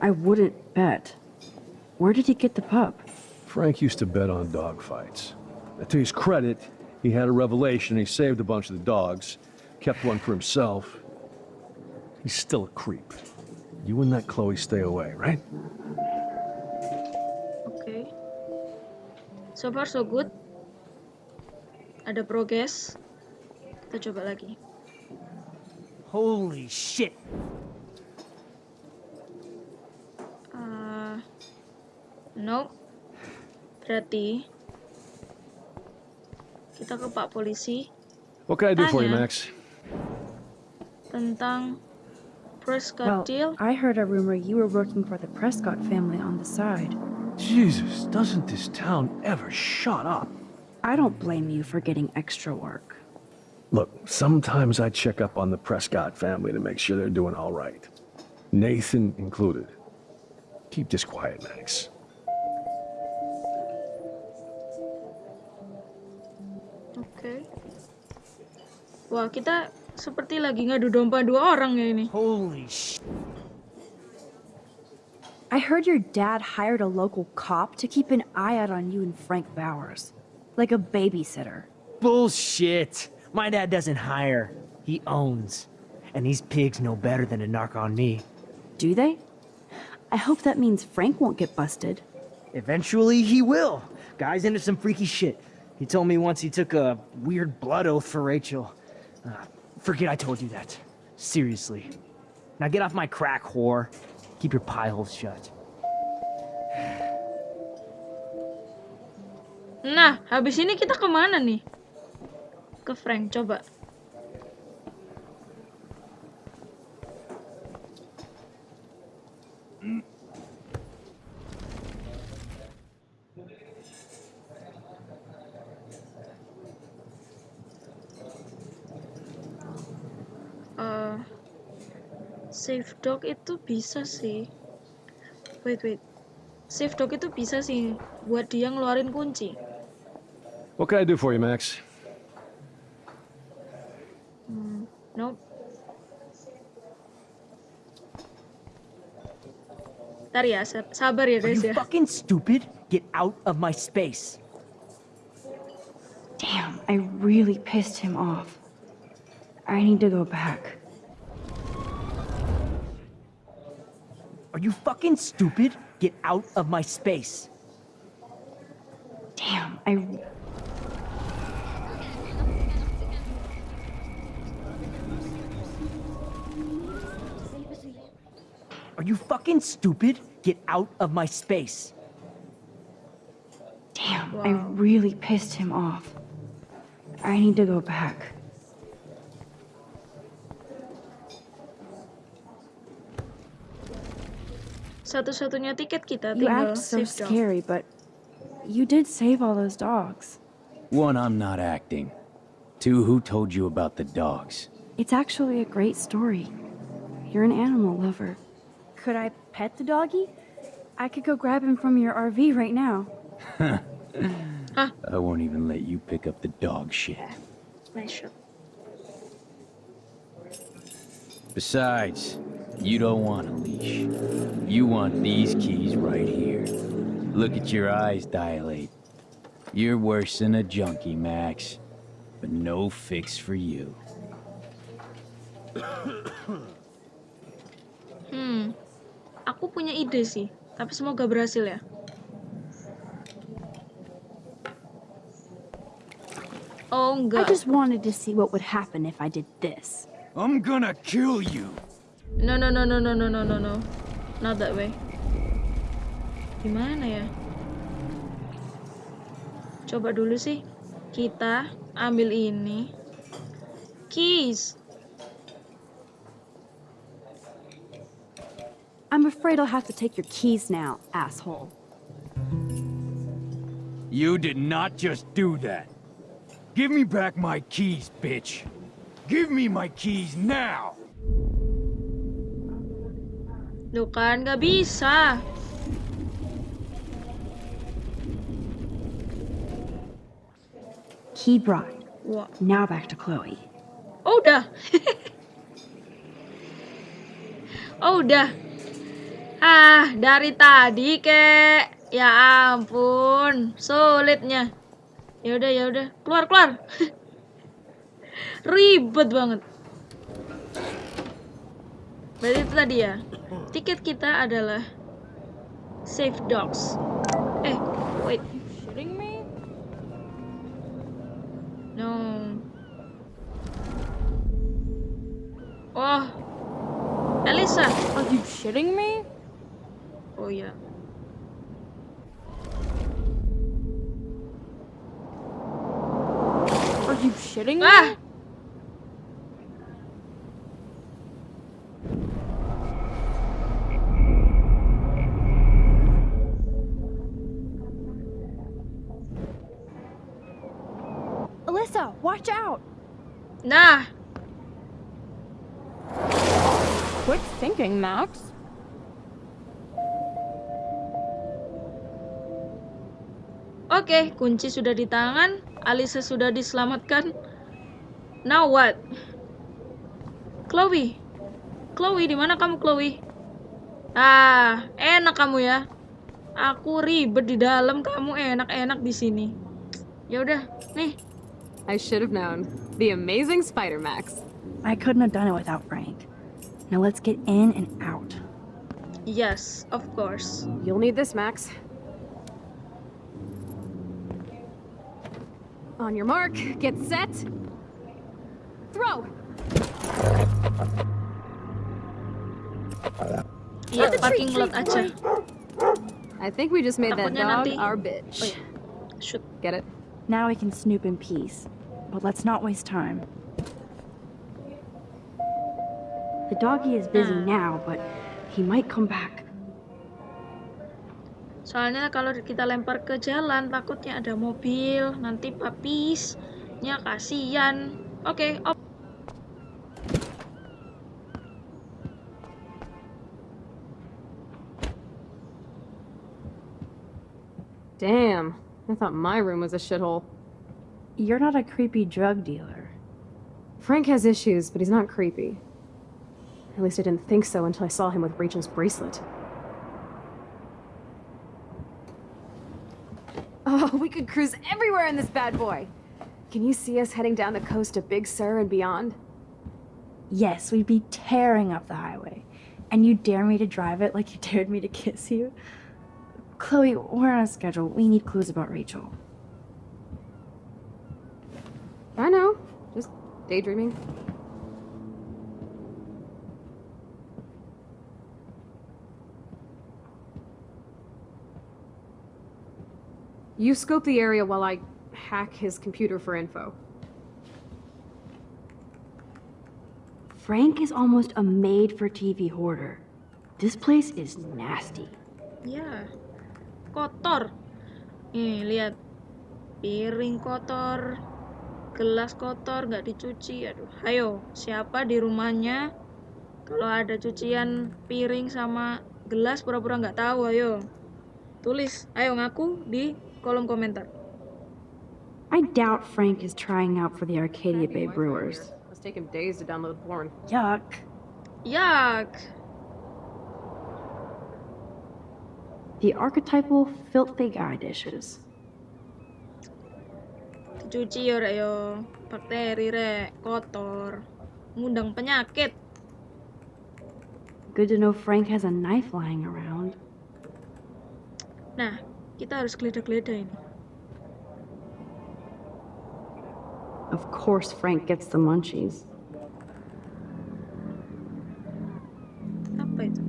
Speaker 2: I wouldn't bet. Where did he get the pup?
Speaker 4: Frank used to bet on dog fights. To his credit, he had a revelation. He saved a bunch of the dogs, kept one for himself. He's still a creep. You and that Chloe stay away, right?
Speaker 1: Okay. So far so good. Ada progres. Kita coba lagi.
Speaker 6: Holy shit.
Speaker 1: Nope. Berarti kita ke Pak Polisi
Speaker 4: What can I do for you, Max?
Speaker 1: tentang Prescott
Speaker 2: Well,
Speaker 1: deal.
Speaker 2: I heard a rumor you were working for the Prescott family on the side.
Speaker 4: Jesus, doesn't this town ever shut up?
Speaker 2: I don't blame you for getting extra work.
Speaker 4: Look, sometimes I check up on the Prescott family to make sure they're doing all right. Nathan included. Keep this quiet, Max.
Speaker 1: Wah, kita seperti lagi ngadu domba dua orang ya ini.
Speaker 6: Holy shit.
Speaker 2: I heard your dad hired a local cop to keep an eye out on you and Frank Bowers. Like a babysitter.
Speaker 6: Bullshit. My dad doesn't hire. He owns. And these pigs know better than to narc on me.
Speaker 2: Do they? I hope that means Frank won't get busted.
Speaker 6: Eventually, he will. Guy's into some freaky shit. He told me once he took a weird blood oath for Rachel. Uh, forget I told you that. Seriously. Now get off my crack, whore. Keep your pie holes shut.
Speaker 1: Nah, habis ini kita kemana nih? Ke Frank, coba. Safe dog itu bisa sih. Wait, wait. Safe dog itu bisa sih buat dia ngeluarin kunci.
Speaker 4: What can I do for you, Max?
Speaker 1: Nope. Ntar ya, sa- sabar ya
Speaker 6: Are
Speaker 1: guys
Speaker 6: you
Speaker 1: ya.
Speaker 6: fucking stupid? Get out of my space.
Speaker 2: Damn, I really pissed him off. I need to go back.
Speaker 6: Are you fucking stupid? Get out of my space.
Speaker 2: Damn, I.
Speaker 6: Are you fucking stupid? Get out of my space.
Speaker 2: Damn, I really pissed him off. I need to go back.
Speaker 1: Satu-satunya tiket kita
Speaker 2: You
Speaker 1: tinggal
Speaker 2: act so
Speaker 1: safe dog.
Speaker 2: scary, but you did save all those dogs.
Speaker 3: One, I'm not acting. Two, who told you about the dogs?
Speaker 2: It's actually a great story. You're an animal lover. Could I pet the doggy? I could go grab him from your RV right now. Ah.
Speaker 3: I won't even let you pick up the dog shit.
Speaker 1: Nice shot.
Speaker 3: Besides, you don't want a leash. You want these keys right here. Look at your eyes dilate. You're worse than a junkie, Max. But no fix for you.
Speaker 1: Hmm, aku punya ide sih, tapi semoga berhasil ya. Oh
Speaker 2: I just wanted to see what would happen if I did this.
Speaker 3: I'm gonna kill you.
Speaker 1: No no no no no no no no no. Not that way. Gimana ya? Coba dulu sih. Kita ambil ini. Keys.
Speaker 2: I'm afraid I'll have to take your keys now, asshole.
Speaker 3: You did not just do that. Give me back my keys, bitch. Give me my keys now.
Speaker 1: Loh kan nggak bisa.
Speaker 2: Key bride.
Speaker 1: Wah.
Speaker 2: Now back to Chloe.
Speaker 1: Oh udah. oh udah. Ah, dari tadi kek. Ya ampun, sulitnya. Ya udah, ya udah. Keluar, keluar. Ribet banget. Berarti itu tadi ya. Tiket kita adalah Safe Dogs. Eh, wait. You shitting me? No. Oh, Elisa.
Speaker 8: Are you shitting me?
Speaker 1: Oh ya.
Speaker 8: Are you shitting me?
Speaker 1: Ah,
Speaker 2: watch out!
Speaker 1: nah.
Speaker 8: Quit thinking, Max.
Speaker 1: Oke, kunci sudah di tangan, Alisa sudah diselamatkan. Now what? Chloe. Chloe, di mana kamu, Chloe? Ah, enak kamu ya. Aku ribet di dalam, kamu enak-enak di sini. Ya udah, nih.
Speaker 9: I should have known. The amazing Spider Max.
Speaker 2: I couldn't have done it without Frank. Now let's get in and out.
Speaker 1: Yes, of course.
Speaker 9: You'll need this, Max. On your mark, get set. Throw!
Speaker 1: Iya, parking lot aja.
Speaker 9: I think we just made that dog
Speaker 1: nanti-
Speaker 9: our bitch.
Speaker 1: Oh, iya. Shoot.
Speaker 9: Get it?
Speaker 2: Now we can snoop in peace. But let's not waste time. The doggy is busy hmm. now, but he might come back.
Speaker 1: Soalnya kalau kita lempar ke jalan, takutnya ada mobil, nanti papisnya kasihan. Oke, op.
Speaker 9: Damn. I thought my room was a shithole.
Speaker 2: You're not a creepy drug dealer.
Speaker 9: Frank has issues, but he's not creepy. At least I didn't think so until I saw him with Rachel's bracelet. Oh, we could cruise everywhere in this bad boy! Can you see us heading down the coast to Big Sur and beyond?
Speaker 2: Yes, we'd be tearing up the highway. And you dare me to drive it like you dared me to kiss you? Chloe, we're on a schedule. We need clues about Rachel.
Speaker 9: I know. Just daydreaming. You scope the area while I hack his computer for info.
Speaker 2: Frank is almost a made for TV hoarder. This place is nasty.
Speaker 1: Yeah. kotor. Nih, lihat. Piring kotor, gelas kotor, nggak dicuci. Aduh, ayo, siapa di rumahnya? Kalau ada cucian piring sama gelas, pura-pura nggak tahu, ayo. Tulis, ayo ngaku di kolom komentar.
Speaker 2: I doubt Frank is trying out for the Arcadia Bay Brewers.
Speaker 9: Must take him days to download porn.
Speaker 2: Yuck.
Speaker 1: Yak,
Speaker 2: The archetypal filthy guy dishes.
Speaker 1: Dicuci yo, rek yo. Bakteri, rek, kotor. Ngundang penyakit.
Speaker 2: Good to know Frank has a knife lying around.
Speaker 1: Nah, kita harus geledah-geledah ini.
Speaker 2: Of course, Frank gets the munchies.
Speaker 1: Apa itu?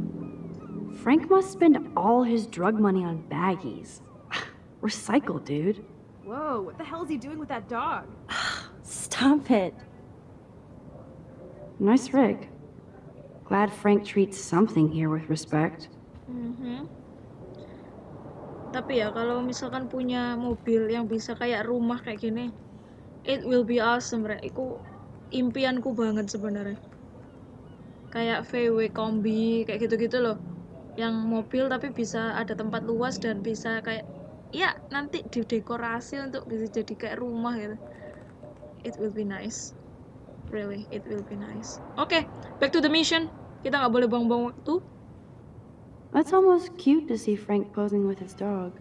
Speaker 2: Frank must spend all his drug money on baggies. Recycle, dude.
Speaker 9: Whoa, what the hell is he doing with that dog?
Speaker 2: Stop it. Nice rig. Glad Frank treats something here with respect.
Speaker 1: Mhm. Tapi ya kalau misalkan punya mobil yang bisa kayak rumah kayak gini, it will be awesome, Rek. Iku impianku banget sebenarnya. Kayak VW kombi kayak gitu-gitu loh. Yang mobil tapi bisa ada tempat luas dan bisa kayak ya nanti didekorasi untuk bisa jadi kayak rumah gitu. It will be nice. Really, it will be nice. Oke, back to the mission. Kita nggak boleh buang-buang waktu.
Speaker 2: That's almost cute to see Frank posing with his dog.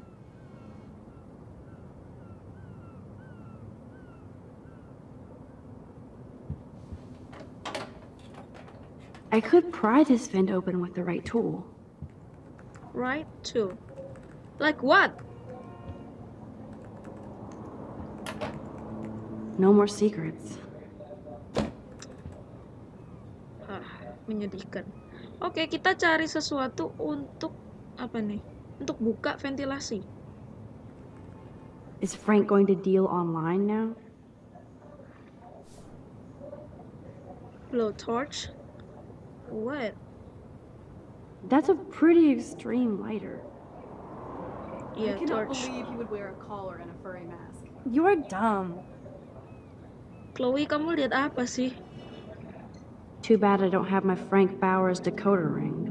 Speaker 2: I could pry this vent open with the right tool.
Speaker 1: Right tool? Like what?
Speaker 2: No more secrets.
Speaker 1: Ah, menyedihkan. Oke, kita cari sesuatu untuk apa nih? Untuk buka ventilasi.
Speaker 2: Is Frank going to deal online now?
Speaker 1: Blowtorch. What?
Speaker 2: That's a pretty extreme lighter.
Speaker 1: Iya,
Speaker 9: I cannot
Speaker 1: torch.
Speaker 9: believe he would wear a collar and a furry mask.
Speaker 2: You're dumb.
Speaker 1: Chloe, kamu lihat apa sih?
Speaker 2: Too bad I don't have my Frank Bowers decoder ring.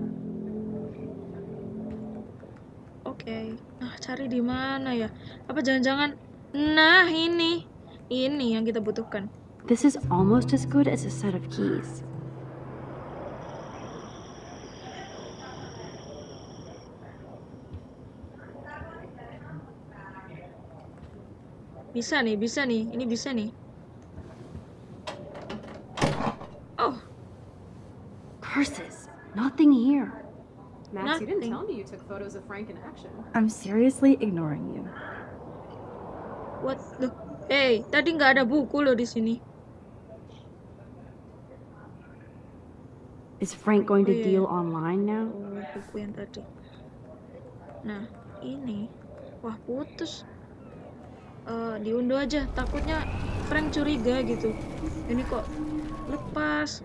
Speaker 1: Oke. Nah, cari di mana ya? Apa jangan-jangan Nah, ini. Ini yang kita butuhkan.
Speaker 2: This is almost as good as a set of keys.
Speaker 1: Bisa nih, bisa nih. Ini bisa nih. Oh,
Speaker 2: Curses! Nothing here.
Speaker 9: Max, you didn't
Speaker 1: Nothing.
Speaker 9: tell me you took photos of Frank in action.
Speaker 2: I'm seriously ignoring you.
Speaker 1: what the Hey, tadi nggak ada buku loh di sini.
Speaker 2: Is Frank going to
Speaker 1: Oh, yeah,
Speaker 2: deal online now?
Speaker 1: Oh, buku yang tadi. Nah, ini. Wah, putus. Eh, diunduh aja. Takutnya Frank curiga gitu. Ini kok lepas.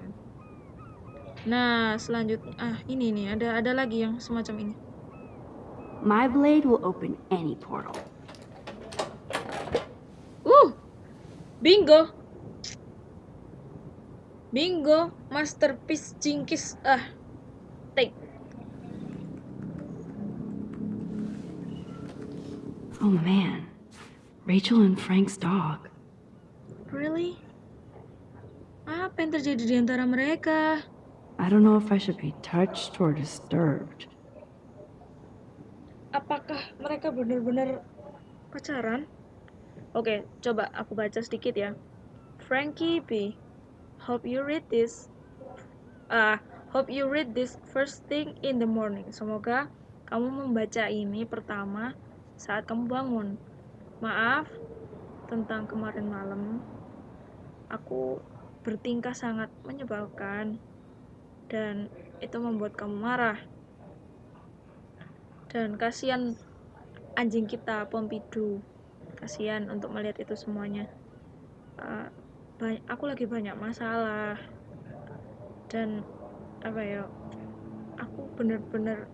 Speaker 1: Nah, selanjutnya ah ini nih ada ada lagi yang semacam ini.
Speaker 2: My blade will open any portal.
Speaker 1: Uh. Bingo. Bingo, masterpiece Jinkies. Ah. Take.
Speaker 2: Oh man. Rachel and Frank's dog.
Speaker 1: Really? Apa yang terjadi di antara mereka?
Speaker 2: I don't know if I should be touched or disturbed.
Speaker 1: apakah mereka benar-benar pacaran? Oke, coba aku baca sedikit ya. Frankie B. Hope you read this. Ah, hope you read this first thing in the morning. Semoga kamu membaca ini pertama saat kamu bangun. Maaf tentang kemarin malam. Aku bertingkah sangat menyebalkan dan itu membuat kamu marah. Dan kasihan anjing kita Pompidou kasihan untuk melihat itu semuanya. Ba- aku lagi banyak masalah. Dan apa ya aku bener-bener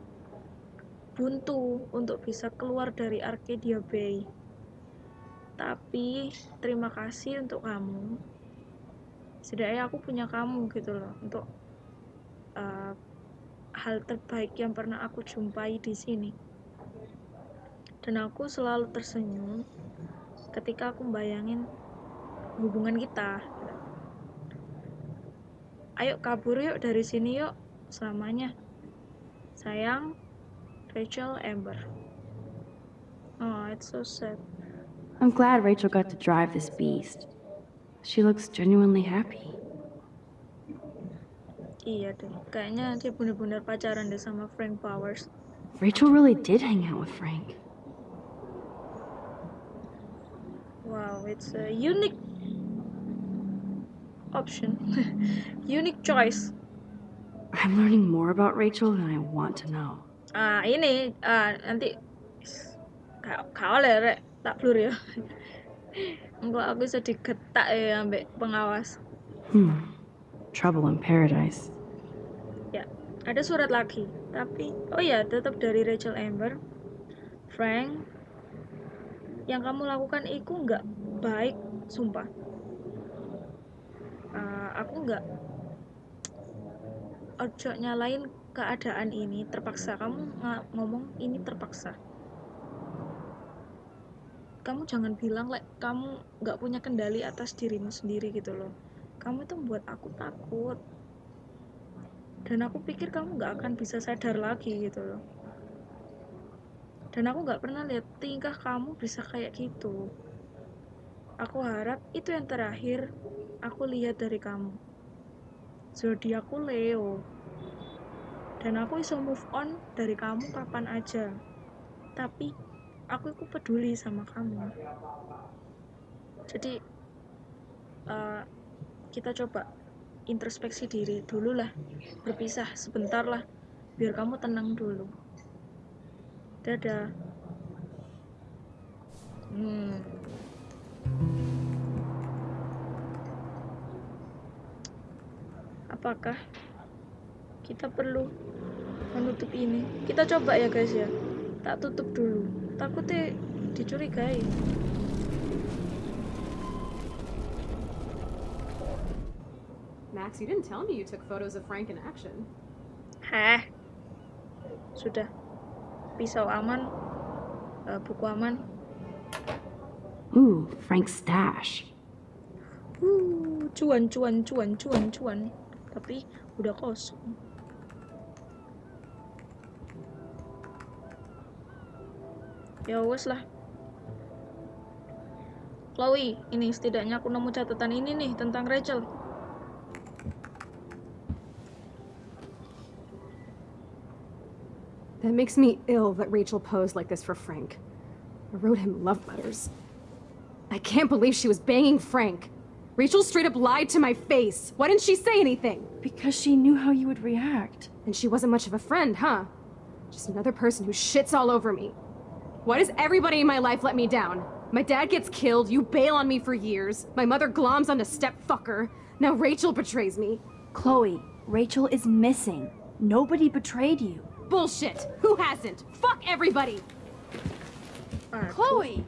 Speaker 1: buntu untuk bisa keluar dari Arcadia Bay. Tapi terima kasih untuk kamu. Setidaknya aku punya kamu gitu loh untuk eh, hal terbaik yang pernah aku jumpai di sini. Dan aku selalu tersenyum ketika aku bayangin hubungan kita. Ayo kabur yuk dari sini yuk selamanya. Sayang, Rachel Amber. Oh, it's so sad.
Speaker 2: I'm glad Rachel got to drive this beast. She looks genuinely happy.
Speaker 1: Iya deh, kayaknya dia bener-bener pacaran deh sama Frank Powers.
Speaker 2: Rachel really did hang out with Frank.
Speaker 1: Wow, it's a unique option. unique choice.
Speaker 2: I'm learning more about Rachel than I want to know.
Speaker 1: Ah, ini ah, nanti kau kau rek tak blur ya. Enggak aku bisa digetak ya ambek pengawas.
Speaker 2: Hmm. Trouble in paradise.
Speaker 1: Ada surat lagi. Tapi, oh ya, tetap dari Rachel Amber. Frank, yang kamu lakukan itu nggak baik, sumpah. Uh, aku nggak ojo nyalain keadaan ini terpaksa kamu ngomong ini terpaksa kamu jangan bilang like kamu nggak punya kendali atas dirimu sendiri gitu loh kamu itu membuat aku takut dan aku pikir kamu nggak akan bisa sadar lagi gitu loh. Dan aku nggak pernah lihat tingkah kamu bisa kayak gitu. Aku harap itu yang terakhir aku lihat dari kamu. Zodiakku Leo. Dan aku bisa move on dari kamu kapan aja. Tapi aku itu peduli sama kamu. Jadi eh, kita coba introspeksi diri dulu lah berpisah sebentar lah biar kamu tenang dulu. Dadah. Hmm. apakah kita perlu menutup ini? Kita coba ya guys ya. Tak tutup dulu. Takutnya dicurigai
Speaker 9: Max, you didn't tell me you took photos of Frank in action.
Speaker 1: Hah? Sudah. Pisau aman. eh, buku aman.
Speaker 2: Ooh, Frank's stash.
Speaker 1: Uh, cuan, cuan, cuan, cuan, cuan. Tapi udah kosong. Ya wes lah. Chloe, ini setidaknya aku nemu catatan ini nih tentang Rachel.
Speaker 9: That makes me ill that Rachel posed like this for Frank. I wrote him love letters. I can't believe she was banging Frank. Rachel straight up lied to my face. Why didn't she say anything?
Speaker 2: Because she knew how you would react.
Speaker 9: And she wasn't much of a friend, huh? Just another person who shits all over me. Why does everybody in my life let me down? My dad gets killed, you bail on me for years, my mother gloms onto stepfucker, now Rachel betrays me.
Speaker 2: Chloe, Rachel is missing. Nobody betrayed you.
Speaker 9: Bullshit! Who hasn't? Fuck everybody!
Speaker 1: Ah,
Speaker 2: Chloe!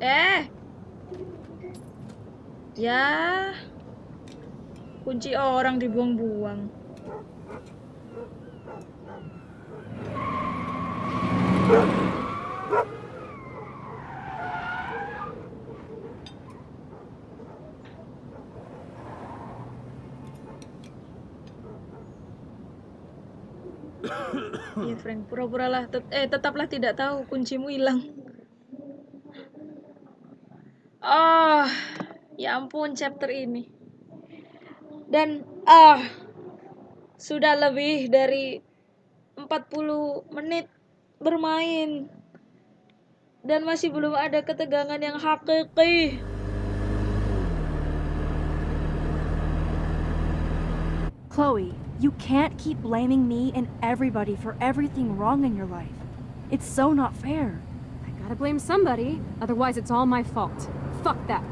Speaker 1: Eh. Ya. Kunci orang dibuang-buang. Iya Frank, pura-puralah tet- eh tetaplah tidak tahu kuncimu hilang. Ah, ya ampun chapter ini. Dan ah sudah lebih dari 40 menit bermain dan masih belum ada ketegangan yang hakiki.
Speaker 2: Chloe, you can't keep blaming me and everybody for everything wrong in your life. It's so not fair.
Speaker 9: I gotta blame somebody, otherwise it's all my fault. Fuck that.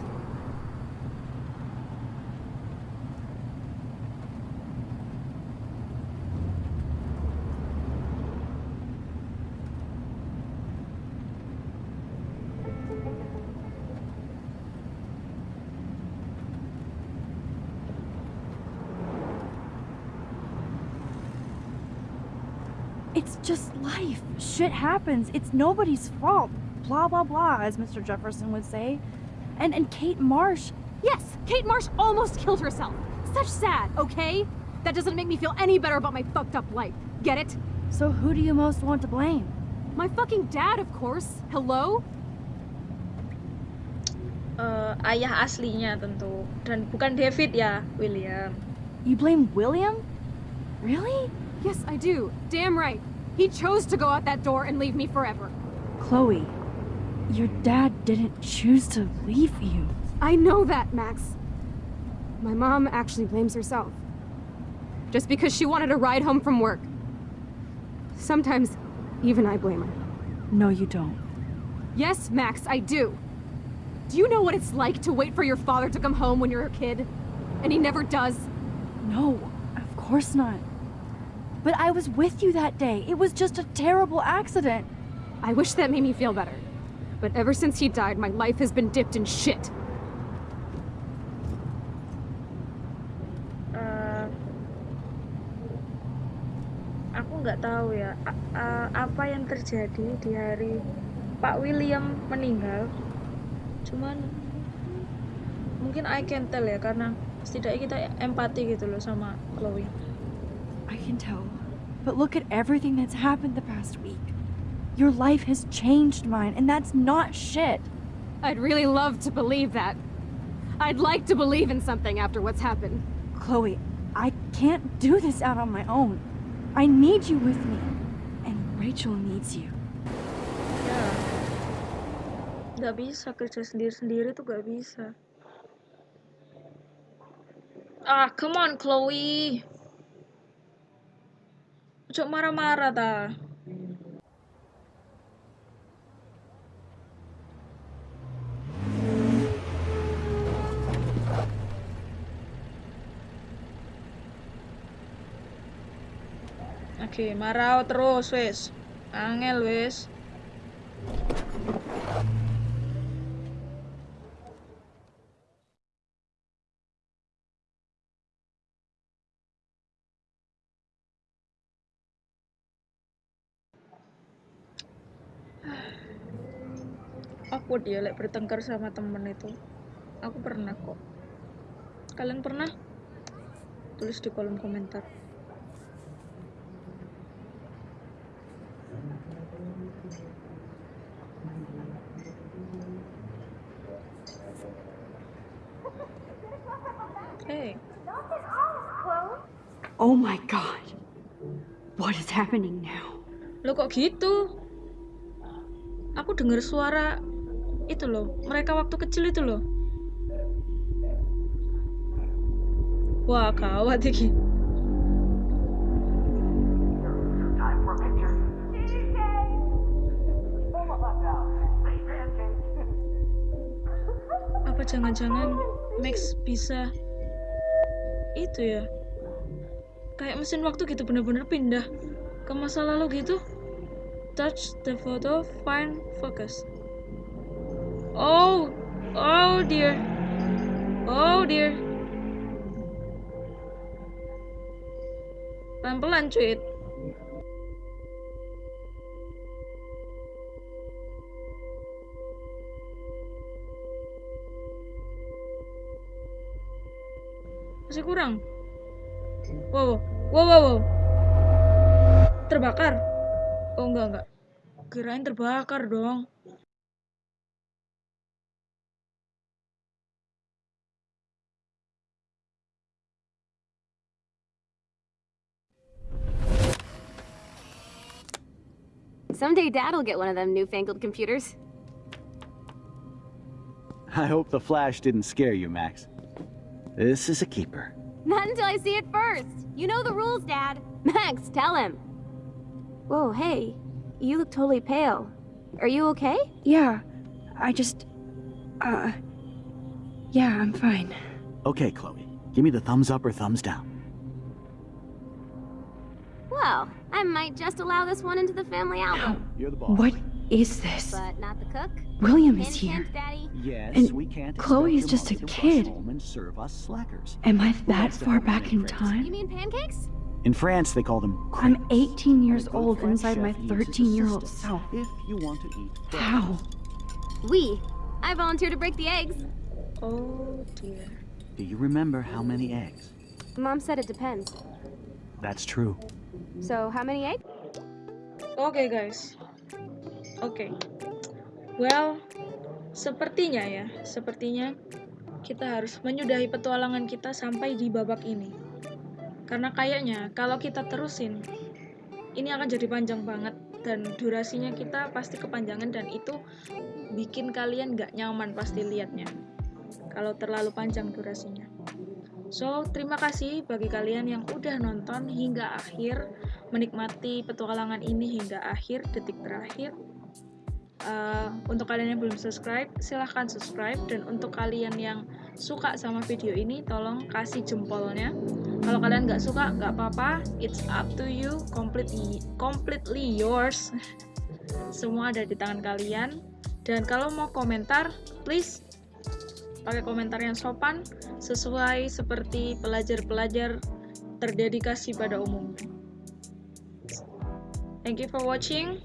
Speaker 2: It's just life. Shit happens. It's nobody's fault. Blah blah blah, as Mr. Jefferson would say. And and Kate Marsh,
Speaker 9: Yes, Kate Marsh almost killed herself. Such sad, okay? That doesn't make me feel any better about my fucked up life. Get it?
Speaker 2: so who do you most want to blame?
Speaker 9: My fucking dad, of course. Hello?
Speaker 1: eh, ayah aslinya tentu dan bukan David ya, William.
Speaker 2: You blame William? Really?
Speaker 9: Yes, I do. Damn right. He chose to go out that door and leave me forever.
Speaker 2: Chloe, your dad didn't choose to leave you.
Speaker 9: I know that, Max. My mom actually blames herself. Just because she wanted a ride home from work. Sometimes, even I blame her.
Speaker 2: No, you don't.
Speaker 9: Yes, Max, I do. Do you know what it's like to wait for your father to come home when you're a kid? And he never does?
Speaker 2: No, of course not. But I was with you that day. It was just a terrible accident.
Speaker 9: I wish that made me feel better. But ever since he died, my life has been dipped in shit.
Speaker 1: Eh, aku nggak tahu ya apa yang terjadi di hari Pak William meninggal. Cuman mungkin I can tell ya karena setidaknya kita empati gitu loh sama Chloe.
Speaker 2: I can tell. But look at everything that's happened the past week. Your life has changed mine, and that's not shit.
Speaker 9: I'd really love to believe that. I'd like to believe in something after what's happened.
Speaker 2: Chloe, I can't do this out on my own. I need you with me. And Rachel needs you.
Speaker 1: Ya, nggak bisa kerja sendiri-sendiri tuh nggak bisa. Ah, come on Chloe. Cok marah-marah ta. Oke, marah terus wes. Angel wes. Awkward ya like bertengkar sama temen itu. Aku pernah kok. Kalian pernah? Tulis di kolom komentar. Hey.
Speaker 2: Oh my god. What is happening now?
Speaker 1: lo kok gitu? Aku dengar suara itu loh mereka waktu kecil itu loh. Wah gawat iki. Apa jangan-jangan Max bisa itu ya? Kayak mesin waktu gitu bener-bener pindah ke masa lalu gitu? Touch the photo find focus oh oh dear. Oh dear. Pelan-pelan cuit. Masih kurang? Wow wow. Wow wow terbakar? Oh enggak enggak. Kirain terbakar dong
Speaker 10: Someday Dad'll get one of them newfangled computers.
Speaker 11: I hope the flash didn't scare you, Max. This is a keeper.
Speaker 10: Not until I see it first. You know the rules, Dad. Max, tell him. Whoa, hey. You look totally pale. Are you okay?
Speaker 2: Yeah, I just. Uh. Yeah, I'm fine.
Speaker 11: Okay, Chloe. Give me the thumbs up or thumbs down.
Speaker 10: Well, I might just allow this one into the family album.
Speaker 11: You're the boss.
Speaker 2: What is this?
Speaker 10: But not the cook.
Speaker 2: William is here.
Speaker 10: hint, Daddy.
Speaker 11: Yes,
Speaker 2: And
Speaker 11: we can't
Speaker 2: Chloe is just a kid.
Speaker 11: and serve us slackers.
Speaker 2: Am I that far back in
Speaker 11: crepes?
Speaker 10: You
Speaker 2: time?
Speaker 10: mean pancakes?
Speaker 11: In France, they call them
Speaker 2: I'm 18 years
Speaker 11: And a good
Speaker 2: old
Speaker 11: French
Speaker 2: inside my 13 year old
Speaker 11: assistance
Speaker 2: self.
Speaker 11: If you want to eat fresh.
Speaker 2: How?
Speaker 10: We. I volunteer to break the eggs.
Speaker 1: oh dear
Speaker 11: Do you remember how many eggs?
Speaker 10: Mom said it depends.
Speaker 11: That's true.
Speaker 10: So, how many eggs?
Speaker 1: Oke guys. Oke. Well, sepertinya ya, sepertinya kita harus menyudahi petualangan kita sampai di babak ini. Karena kayaknya kalau kita terusin, ini akan jadi panjang banget dan durasinya kita pasti kepanjangan dan itu bikin kalian gak nyaman pasti liatnya. Kalau terlalu panjang durasinya. So, terima kasih bagi kalian yang udah nonton hingga akhir, menikmati petualangan ini hingga akhir, detik terakhir. Uh, untuk kalian yang belum subscribe, silahkan subscribe. Dan untuk kalian yang suka sama video ini, tolong kasih jempolnya. Kalau kalian nggak suka, nggak apa-apa. It's up to you, completely, completely yours. Semua ada di tangan kalian. Dan kalau mau komentar, please pakai komentar yang sopan sesuai seperti pelajar-pelajar terdedikasi pada umumnya. Thank you for watching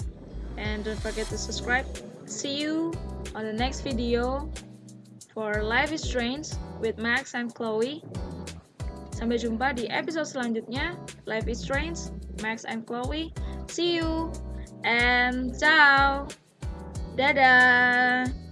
Speaker 1: and don't forget to subscribe. See you on the next video for Life is Strange with Max and Chloe. Sampai jumpa di episode selanjutnya. Life is Strange, Max and Chloe. See you and ciao. Dadah.